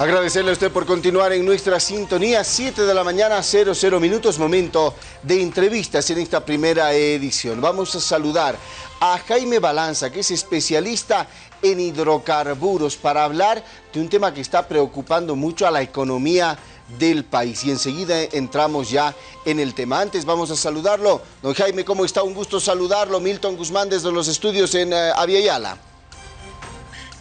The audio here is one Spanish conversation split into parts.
Agradecerle a usted por continuar en nuestra sintonía, 7 de la mañana, 00 minutos, momento de entrevistas en esta primera edición. Vamos a saludar a Jaime Balanza, que es especialista en hidrocarburos, para hablar de un tema que está preocupando mucho a la economía del país. Y enseguida entramos ya en el tema. Antes vamos a saludarlo. Don Jaime, ¿cómo está? Un gusto saludarlo. Milton Guzmán desde los estudios en uh, Aviala.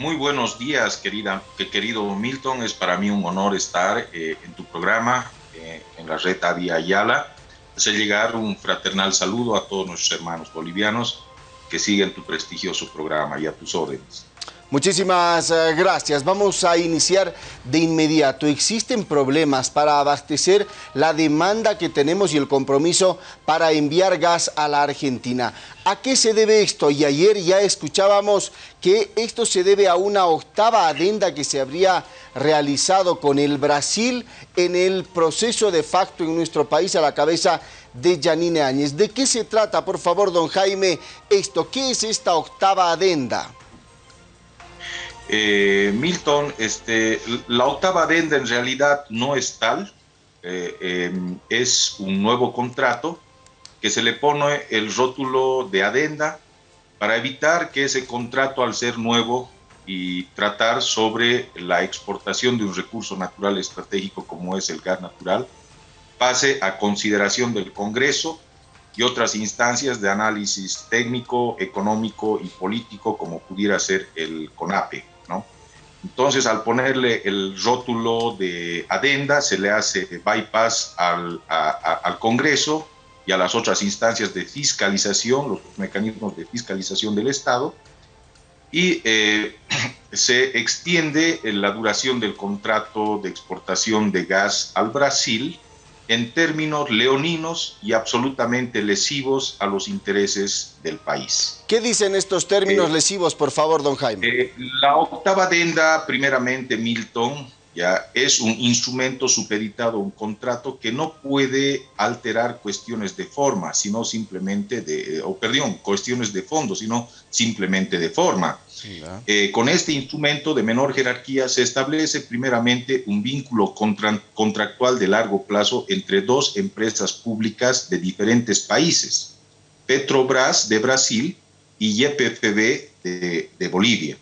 Muy buenos días, querida, querido Milton. Es para mí un honor estar eh, en tu programa, eh, en la red Avia Ayala. Hacer llegar un fraternal saludo a todos nuestros hermanos bolivianos que siguen tu prestigioso programa y a tus órdenes. Muchísimas eh, gracias. Vamos a iniciar de inmediato. ¿Existen problemas para abastecer la demanda que tenemos y el compromiso para enviar gas a la Argentina? ¿A qué se debe esto? Y ayer ya escuchábamos que esto se debe a una octava adenda que se habría realizado con el Brasil en el proceso de facto en nuestro país a la cabeza de Janine Áñez. ¿De qué se trata, por favor, don Jaime, esto? ¿Qué es esta octava adenda? Eh, Milton, este, la octava adenda en realidad no es tal, eh, em, es un nuevo contrato que se le pone el rótulo de adenda para evitar que ese contrato al ser nuevo y tratar sobre la exportación de un recurso natural estratégico como es el gas natural, pase a consideración del Congreso y otras instancias de análisis técnico, económico y político como pudiera ser el CONAPE. Entonces, al ponerle el rótulo de adenda, se le hace bypass al, al Congreso y a las otras instancias de fiscalización, los mecanismos de fiscalización del Estado, y eh, se extiende la duración del contrato de exportación de gas al Brasil en términos leoninos y absolutamente lesivos a los intereses del país. ¿Qué dicen estos términos eh, lesivos, por favor, don Jaime? Eh, la octava adenda, primeramente, Milton, ya es un instrumento supeditado a un contrato que no puede alterar cuestiones de forma, sino simplemente de, o perdón, cuestiones de fondo, sino simplemente de forma. Eh, con este instrumento de menor jerarquía se establece primeramente un vínculo contractual de largo plazo entre dos empresas públicas de diferentes países, Petrobras de Brasil y YPFB de, Bolivia.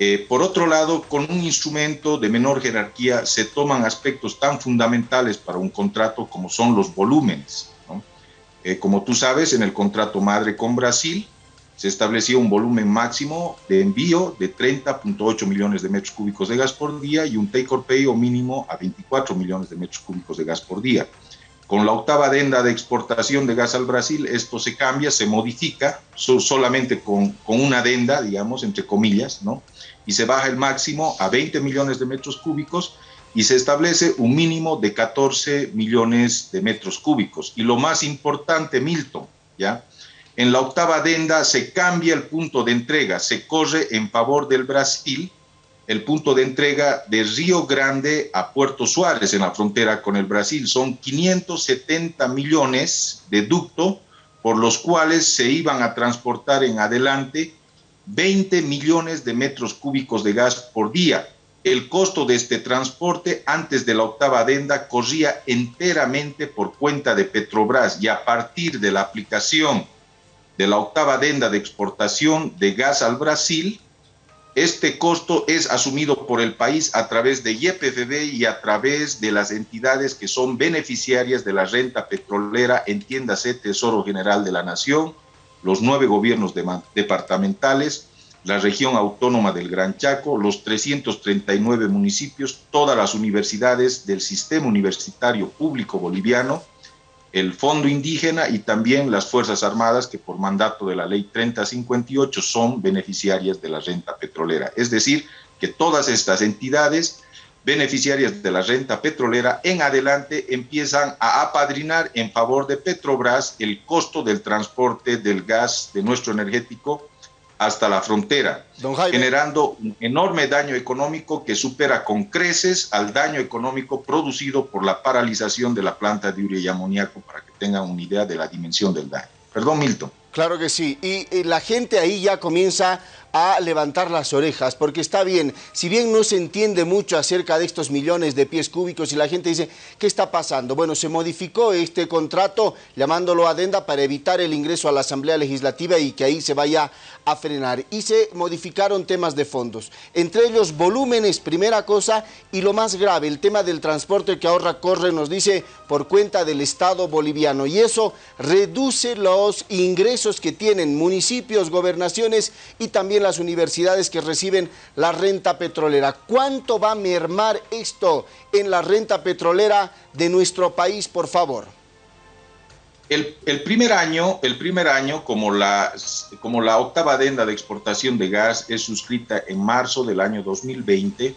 Eh, por otro lado, con un instrumento de menor jerarquía se toman aspectos tan fundamentales para un contrato como son los volúmenes. Eh, como tú sabes, en el contrato madre con Brasil, se establecía un volumen máximo de envío de 30.8 millones de metros cúbicos de gas por día y un take or pay o mínimo a 24 millones de metros cúbicos de gas por día. Con la octava adenda de exportación de gas al Brasil, esto se cambia, se modifica, solamente con, con, una adenda, digamos, entre comillas, ¿no? Y se baja el máximo a 20 millones de metros cúbicos y se establece un mínimo de 14 millones de metros cúbicos. Y lo más importante, Milton, ¿ya? En la octava adenda se cambia el punto de entrega, se corre en favor del Brasil el punto de entrega de Río Grande a Puerto Suárez en la frontera con el Brasil. Son 570 millones de ducto por los cuales se iban a transportar en adelante 20 millones de metros cúbicos de gas por día. El costo de este transporte antes de la octava adenda corría enteramente por cuenta de Petrobras y a partir de la aplicación de la octava adenda de exportación de gas al Brasil, este costo es asumido por el país a través de YPFB y a través de las entidades que son beneficiarias de la renta petrolera, entiéndase Tesoro General de la Nación, los nueve gobiernos departamentales, la región autónoma del Gran Chaco, los 339 municipios, todas las universidades del sistema universitario público boliviano, el Fondo Indígena y también las Fuerzas Armadas que por mandato de la Ley 3058 son beneficiarias de la renta petrolera. Es decir, que todas estas entidades beneficiarias de la renta petrolera en adelante empiezan a apadrinar en favor de Petrobras el costo del transporte del gas de nuestro energético hasta la frontera, generando un enorme daño económico que supera con creces al daño económico producido por la paralización de la planta de urea y amoníaco, para que tengan una idea de la dimensión del daño. Perdón, Milton. Claro que sí. Y, la gente ahí ya comienza a levantar las orejas, porque está bien, si bien no se entiende mucho acerca de estos millones de pies cúbicos y la gente dice, ¿qué está pasando? Bueno, se modificó este contrato llamándolo adenda para evitar el ingreso a la Asamblea Legislativa y que ahí se vaya a frenar. Y se modificaron temas de fondos, entre ellos volúmenes, primera cosa, y lo más grave, el tema del transporte que ahora corre, nos dice, por cuenta del Estado boliviano. Y eso reduce los ingresos que tienen municipios, gobernaciones y también las universidades que reciben la renta petrolera. ¿Cuánto va a mermar esto en la renta petrolera de nuestro país, por favor? El, primer año, el primer año como, la, octava adenda de exportación de gas es suscrita en marzo del año 2020,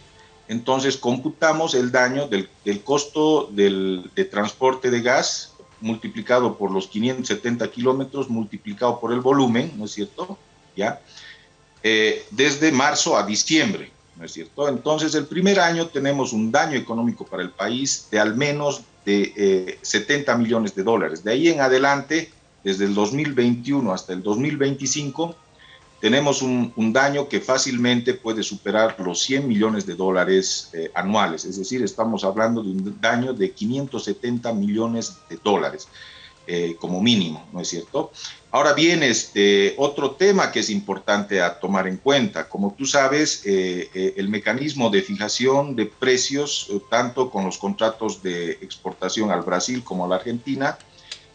entonces computamos el daño del, costo del, de transporte de gas multiplicado por los 570 kilómetros, multiplicado por el volumen, ¿no es cierto? ¿Ya? Eh, desde marzo a diciembre, ¿no es cierto? Entonces, el primer año tenemos un daño económico para el país de al menos de 70 eh, millones de dólares. De ahí en adelante, desde el 2021 hasta el 2025, tenemos un, daño que fácilmente puede superar los 100 millones de dólares eh, anuales. Es decir, estamos hablando de un daño de 570 millones de dólares. Eh, como mínimo, ¿no es cierto? Ahora bien, este, otro tema que es importante a tomar en cuenta, como tú sabes, eh, eh, el mecanismo de fijación de precios, tanto con los contratos de exportación al Brasil como a la Argentina,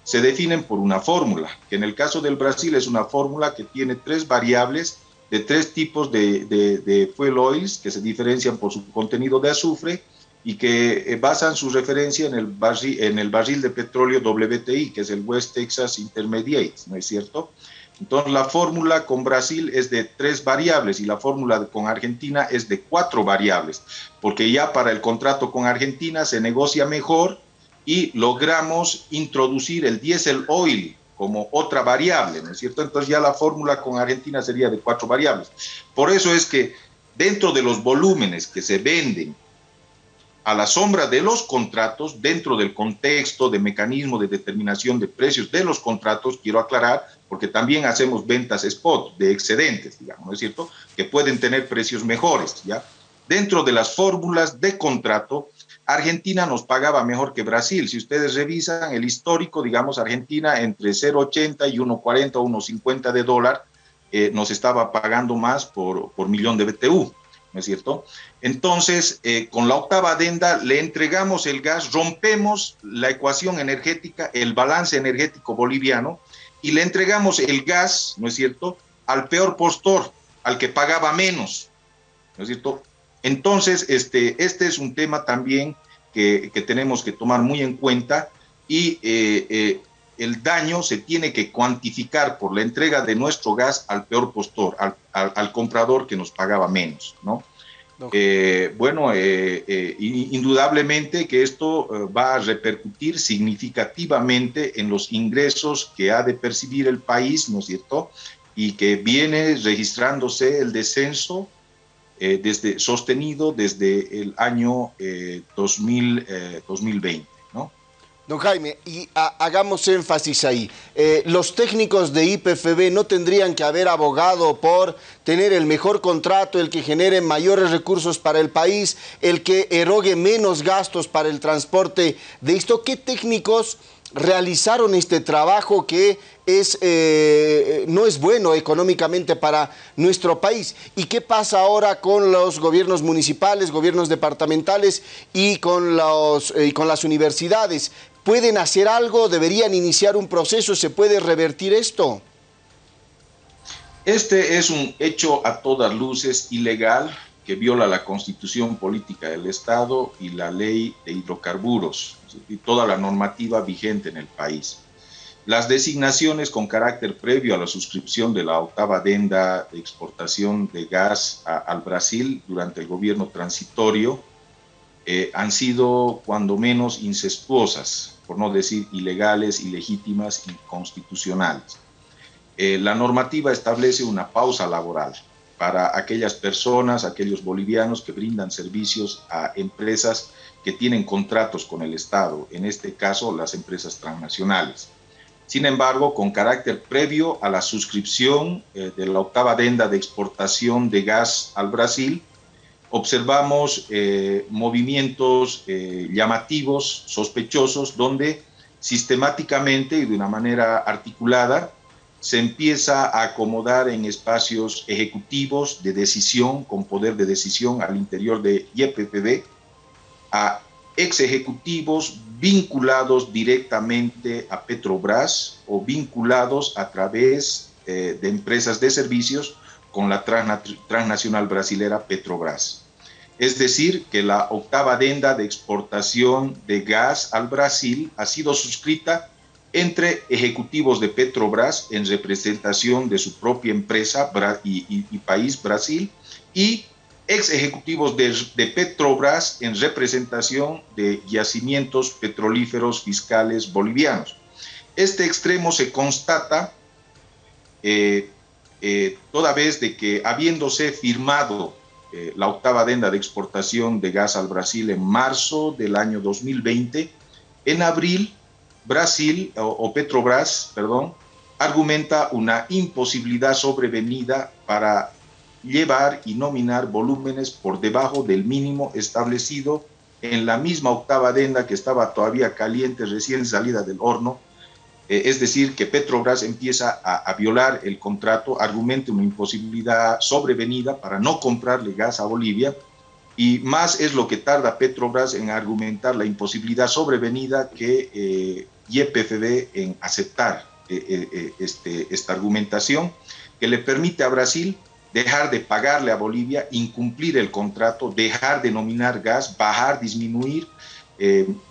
se definen por una fórmula, que en el caso del Brasil es una fórmula que tiene tres variables de tres tipos de, de, de fuel oils que se diferencian por su contenido de azufre, y que eh, basan su referencia en el, barril, en el barril de petróleo WTI, que es el West Texas Intermediate, ¿no es cierto? Entonces la fórmula con Brasil es de tres variables y la fórmula con Argentina es de cuatro variables, porque ya para el contrato con Argentina se negocia mejor y logramos introducir el diésel oil como otra variable, ¿no es cierto? Entonces ya la fórmula con Argentina sería de cuatro variables. Por eso es que dentro de los volúmenes que se venden a la sombra de los contratos, dentro del contexto de mecanismo de determinación de precios de los contratos, quiero aclarar, porque también hacemos ventas spot de excedentes, digamos, ¿no es cierto?, que pueden tener precios mejores, ¿ya? Dentro de las fórmulas de contrato, Argentina nos pagaba mejor que Brasil. Si ustedes revisan el histórico, digamos, Argentina entre 0,80 y 1,40 o 1,50 de dólar eh, nos estaba pagando más por, por millón de BTU. ¿No es cierto? Entonces, eh, con la octava adenda le entregamos el gas, rompemos la ecuación energética, el balance energético boliviano, y le entregamos el gas, ¿no es cierto?, al peor postor, al que pagaba menos, ¿no es cierto? Entonces, este, este es un tema también que, tenemos que tomar muy en cuenta y eh, eh, el daño se tiene que cuantificar por la entrega de nuestro gas al peor postor, al, comprador que nos pagaba menos, ¿no? Eh, bueno, eh, eh, indudablemente que esto va a repercutir significativamente en los ingresos que ha de percibir el país, ¿no es cierto? Y que viene registrándose el descenso desde, sostenido desde el año 2000, 2020. Don Jaime, y hagamos énfasis ahí. Eh, los técnicos de IPFB no tendrían que haber abogado por tener el mejor contrato, el que genere mayores recursos para el país, el que erogue menos gastos para el transporte de esto. ¿Qué técnicos realizaron este trabajo que es, eh, no es bueno económicamente para nuestro país. ¿Y qué pasa ahora con los gobiernos municipales, gobiernos departamentales y con, eh, las universidades? ¿Pueden hacer algo? ¿Deberían iniciar un proceso? ¿Se puede revertir esto? Este es un hecho a todas luces ilegal que viola la constitución política del Estado y la ley de hidrocarburos y toda la normativa vigente en el país. Las designaciones con carácter previo a la suscripción de la octava adenda de exportación de gas al Brasil durante el gobierno transitorio eh, han sido cuando menos incestuosas, por no decir ilegales, ilegítimas y constitucionales. Eh, la normativa establece una pausa laboral para aquellas personas, aquellos bolivianos que brindan servicios a empresas que tienen contratos con el Estado, en este caso las empresas transnacionales. Sin embargo, con carácter previo a la suscripción eh, de la octava adenda de exportación de gas al Brasil, observamos eh, movimientos eh, llamativos, sospechosos, donde sistemáticamente y de una manera articulada se empieza a acomodar en espacios ejecutivos de decisión, con poder de decisión al interior de YPPB, a ex ejecutivos vinculados directamente a Petrobras o vinculados a través eh, de empresas de servicios con la transnacional brasilera Petrobras. Es decir, que la octava adenda de exportación de gas al Brasil ha sido suscrita entre ejecutivos de Petrobras en representación de su propia empresa y, país Brasil y ex ejecutivos de, Petrobras en representación de yacimientos petrolíferos fiscales bolivianos. Este extremo se constata eh, eh, toda vez de que habiéndose firmado eh, la octava adenda de exportación de gas al Brasil en marzo del año 2020, en abril Brasil o, Petrobras, perdón, argumenta una imposibilidad sobrevenida para llevar y nominar volúmenes por debajo del mínimo establecido en la misma octava adenda que estaba todavía caliente, recién salida del horno. Eh, es decir, que Petrobras empieza a, violar el contrato, argumenta una imposibilidad sobrevenida para no comprarle gas a Bolivia y más es lo que tarda Petrobras en argumentar la imposibilidad sobrevenida que eh, YPFB en aceptar eh, eh, eh, este, esta argumentación que le permite a Brasil dejar de pagarle a Bolivia, incumplir el contrato, dejar de nominar gas, bajar, disminuir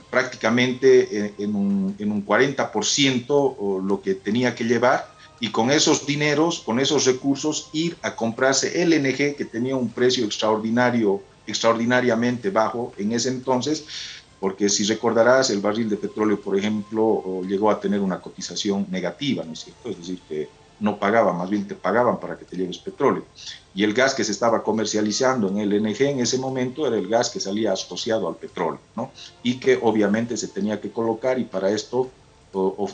prácticamente en un, en un 40% lo que tenía que llevar y con esos dineros, con esos recursos, ir a comprarse LNG que tenía un precio extraordinario extraordinariamente bajo en ese entonces, porque si recordarás, el barril de petróleo, por ejemplo, llegó a tener una cotización negativa, ¿no es cierto? Es decir, que no pagaban, más bien te pagaban para que te lleves petróleo. Y el gas que se estaba comercializando en el LNG en ese momento era el gas que salía asociado al petróleo, ¿no? Y que obviamente se tenía que colocar y para esto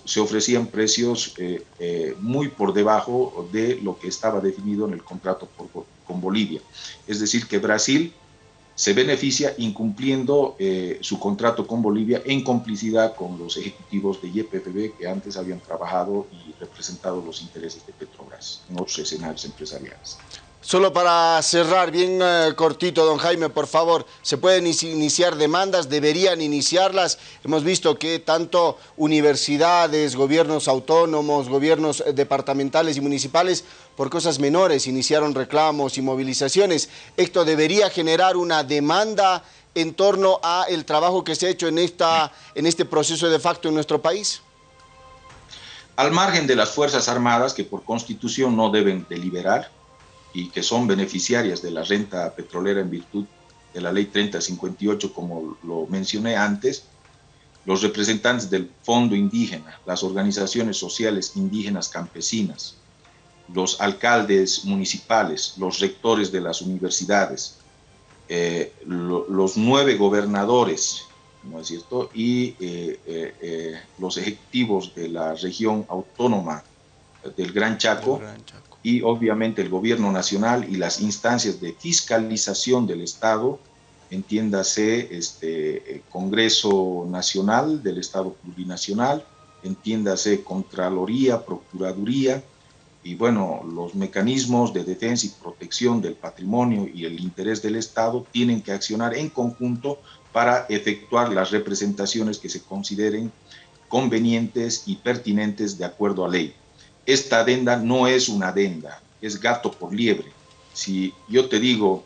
se ofrecían precios eh, eh, muy por debajo de lo que estaba definido en el contrato con Bolivia. Es decir, que Brasil se beneficia incumpliendo eh, su contrato con Bolivia en complicidad con los ejecutivos de YPFB que antes habían trabajado y representado los intereses de Petrobras en otros escenarios empresariales. Solo para cerrar, bien eh, cortito, don Jaime, por favor, ¿se pueden iniciar demandas? ¿Deberían iniciarlas? Hemos visto que tanto universidades, gobiernos autónomos, gobiernos eh, departamentales y municipales, por cosas menores, iniciaron reclamos y movilizaciones. ¿Esto debería generar una demanda en torno a el trabajo que se ha hecho en, esta, en este proceso de facto en nuestro país? Al margen de las Fuerzas Armadas, que por constitución no deben deliberar, y que son beneficiarias de la renta petrolera en virtud de la ley 3058, como lo mencioné antes, los representantes del Fondo Indígena, las organizaciones sociales indígenas campesinas, los alcaldes municipales, los rectores de las universidades, eh, los nueve gobernadores, ¿no es cierto? Y eh, eh, los ejecutivos de la región autónoma del Gran Chaco, y obviamente el gobierno nacional y las instancias de fiscalización del Estado, entiéndase este eh, Congreso Nacional del Estado Plurinacional, entiéndase Contraloría, Procuraduría, y bueno, los mecanismos de defensa y protección del patrimonio y el interés del Estado tienen que accionar en conjunto para efectuar las representaciones que se consideren convenientes y pertinentes de acuerdo a ley esta adenda no es una adenda, es gato por liebre. Si yo te digo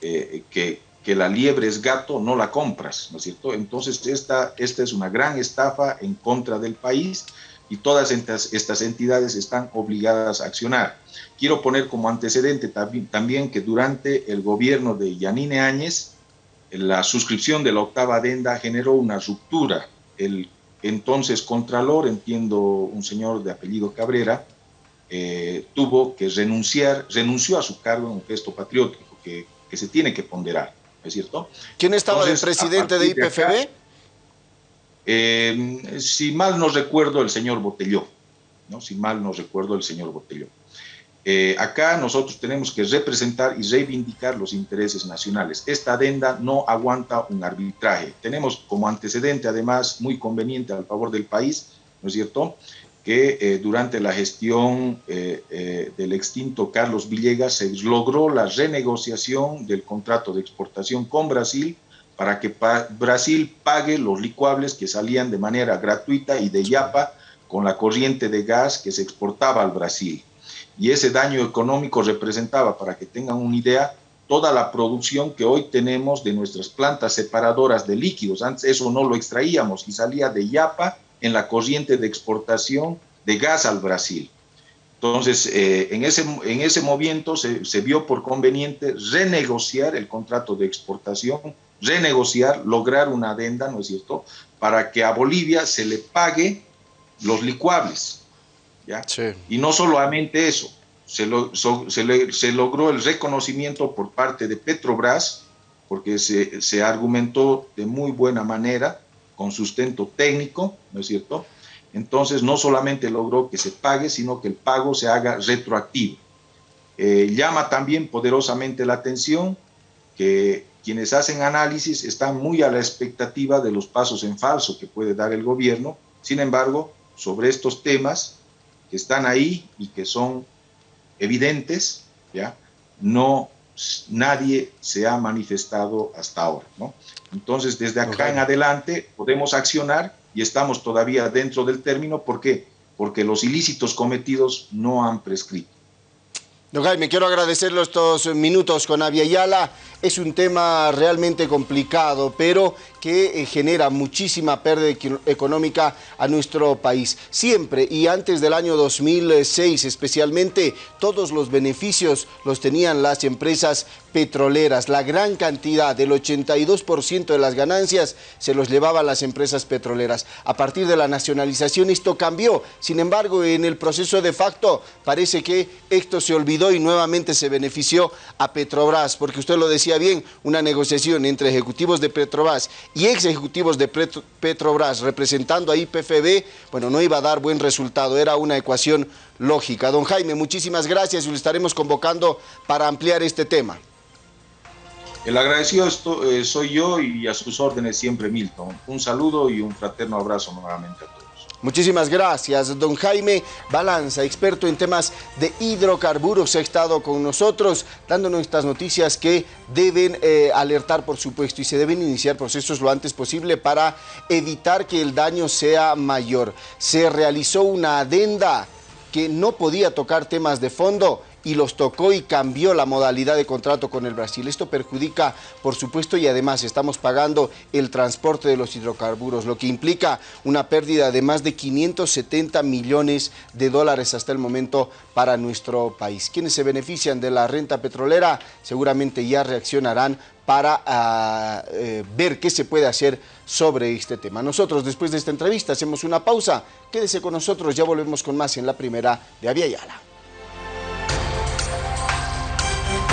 eh, que, que, la liebre es gato, no la compras, ¿no es cierto? Entonces esta, esta es una gran estafa en contra del país y todas estas, estas entidades están obligadas a accionar. Quiero poner como antecedente también que durante el gobierno de Yanine Áñez, la suscripción de la octava adenda generó una ruptura. El entonces Contralor, entiendo un señor de apellido Cabrera, eh, tuvo que renunciar, renunció a su cargo en un gesto patriótico que, se tiene que ponderar, ¿es cierto? ¿Quién estaba el presidente de IPFB? Eh, si mal no recuerdo, el señor Botelló, ¿no? si mal no recuerdo, el señor Botelló. Eh, acá nosotros tenemos que representar y reivindicar los intereses nacionales. Esta adenda no aguanta un arbitraje. Tenemos como antecedente, además, muy conveniente al favor del país, ¿no es cierto?, que eh, durante la gestión eh, del extinto Carlos Villegas se logró la renegociación del contrato de exportación con Brasil para que Brasil pague los licuables que salían de manera gratuita y de yapa con la corriente de gas que se exportaba al Brasil y ese daño económico representaba, para que tengan una idea, toda la producción que hoy tenemos de nuestras plantas separadoras de líquidos. Antes eso no lo extraíamos y salía de Yapa en la corriente de exportación de gas al Brasil. Entonces, eh, en, ese, en ese movimiento se, se, vio por conveniente renegociar el contrato de exportación, renegociar, lograr una adenda, ¿no es cierto?, para que a Bolivia se le pague los licuables. Y no solamente eso, se, se, logró el reconocimiento por parte de Petrobras, porque se, se, argumentó de muy buena manera, con sustento técnico, ¿no es cierto? Entonces no solamente logró que se pague, sino que el pago se haga retroactivo. Eh, llama también poderosamente la atención que quienes hacen análisis están muy a la expectativa de los pasos en falso que puede dar el gobierno. Sin embargo, sobre estos temas que están ahí y que son evidentes, ¿ya? No, nadie se ha manifestado hasta ahora, ¿no? Entonces, desde acá en adelante podemos accionar y estamos todavía dentro del término, ¿por qué? Porque los ilícitos cometidos no han prescrito. Don Jaime, quiero agradecerle estos minutos con Avia Yala. Es un tema realmente complicado, pero que eh, genera muchísima pérdida económica a nuestro país. Siempre y antes del año 2006 especialmente, todos los beneficios los tenían las empresas petroleras. La gran cantidad, del 82% de las ganancias, se los llevaban las empresas petroleras. A partir de la nacionalización esto cambió. Sin embargo, en el proceso de facto parece que esto se olvidó y nuevamente se benefició a Petrobras, porque usted lo decía bien, una negociación entre ejecutivos de Petrobras y ex ejecutivos de Petrobras representando a IPFB, bueno, no iba a dar buen resultado, era una ecuación lógica. Don Jaime, muchísimas gracias y lo estaremos convocando para ampliar este tema. El agradecido eh, soy yo y a sus órdenes siempre Milton. Un saludo y un fraterno abrazo nuevamente a todos. Muchísimas gracias, don Jaime Balanza, experto en temas de hidrocarburos, ha estado con nosotros dándonos estas noticias que deben eh, alertar, por supuesto, y se deben iniciar procesos lo antes posible para evitar que el daño sea mayor. Se realizó una adenda que no podía tocar temas de fondo y los tocó y cambió la modalidad de contrato con el Brasil. Esto perjudica, por supuesto, y además estamos pagando el transporte de los hidrocarburos, lo que implica una pérdida de más de 570 millones de dólares hasta el momento para nuestro país. Quienes se benefician de la renta petrolera seguramente ya reaccionarán para ah, eh, ver qué se puede hacer sobre este tema. Nosotros después de esta entrevista hacemos una pausa. Quédese con nosotros, ya volvemos con más en la primera de Avia Yala.